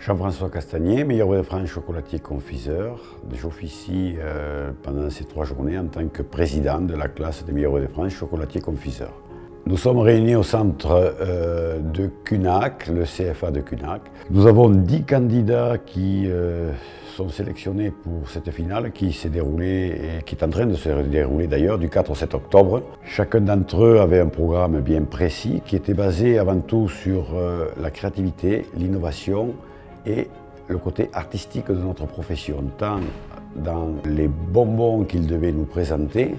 Jean-François Castagnier, meilleur de France chocolatier confiseur. J'officie euh, pendant ces trois journées en tant que président de la classe des meilleurs de France chocolatier confiseur. Nous sommes réunis au centre euh, de CUNAC, le CFA de CUNAC. Nous avons dix candidats qui euh, sont sélectionnés pour cette finale qui s'est déroulée et qui est en train de se dérouler d'ailleurs du 4 au 7 octobre. Chacun d'entre eux avait un programme bien précis qui était basé avant tout sur euh, la créativité, l'innovation le côté artistique de notre profession, tant dans les bonbons qu'ils devaient nous présenter,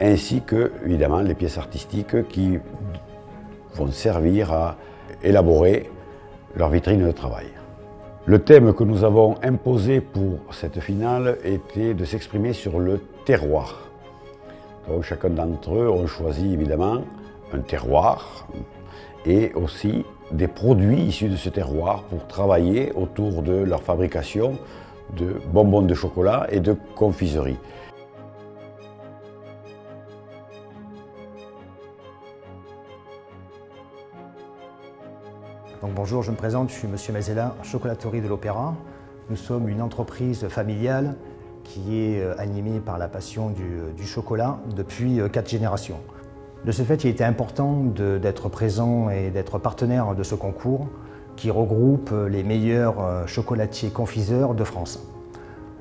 ainsi que, évidemment, les pièces artistiques qui vont servir à élaborer leur vitrine de travail. Le thème que nous avons imposé pour cette finale était de s'exprimer sur le terroir. Donc chacun d'entre eux ont choisi évidemment un terroir et aussi des produits issus de ce terroir pour travailler autour de leur fabrication de bonbons de chocolat et de confiserie. bonjour, je me présente, je suis Monsieur Mazella, chocolaterie de l'Opéra. Nous sommes une entreprise familiale qui est euh, animée par la passion du, chocolat depuis euh, quatre générations. De ce fait, il était important d'être présent et d'être partenaire de ce concours qui regroupe euh, les meilleurs chocolatiers confiseurs de France.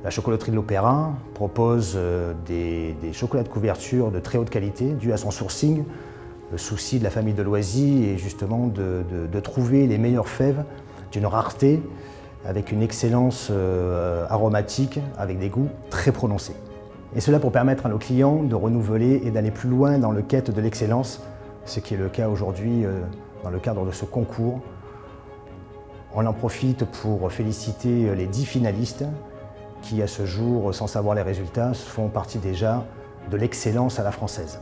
La chocolaterie de l'Opéra propose des, des chocolats de couverture de très haute qualité dû à son sourcing, le souci de la famille de Loisy est justement de, trouver les meilleures fèves d'une rareté avec une excellence euh, aromatique, avec des goûts très prononcés. Et cela pour permettre à nos clients de renouveler et d'aller plus loin dans le quête de l'excellence, ce qui est le cas aujourd'hui euh, dans le cadre de ce concours. On en profite pour féliciter les dix finalistes qui, à ce jour, sans savoir les résultats, font partie déjà de l'excellence à la française.